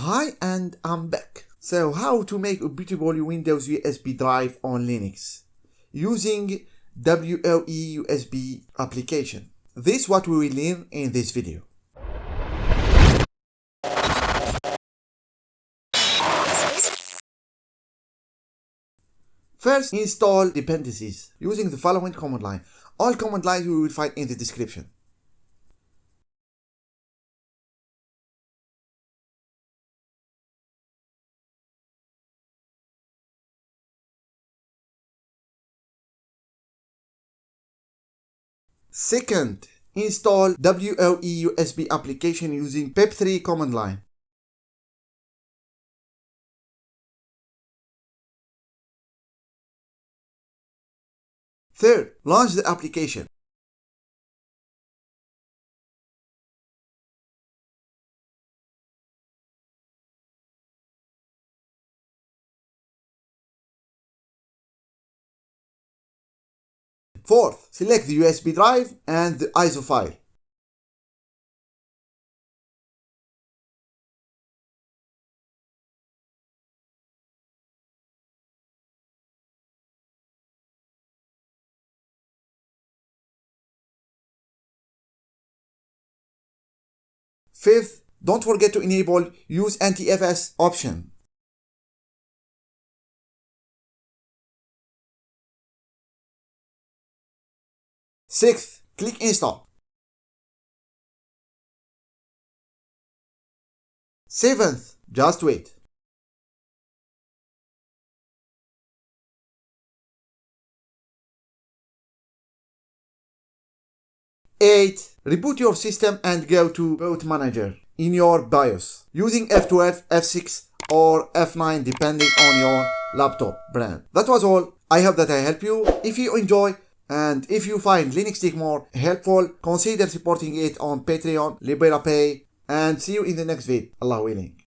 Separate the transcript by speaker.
Speaker 1: Hi and I'm back. So how to make a bootable Windows USB drive on Linux using WoeUSB application. This is what we will learn in this video. First, install dependencies using the following command line. All command lines you will find in the description. Second, install WoeUSB application using pip3 command line. Third, launch the application. Fourth, select the USB drive and the ISO file. Fifth, don't forget to enable use NTFS option. Sixth, click install. Seventh, just wait. Eight, reboot your system and go to boot manager in your BIOS using F12, F6 or F9 depending on your laptop brand. That was all. I hope that I help you. If you enjoy and if you find Linux Tech more helpful, consider supporting it on Patreon, LiberaPay, and see you in the next video. Allah willing.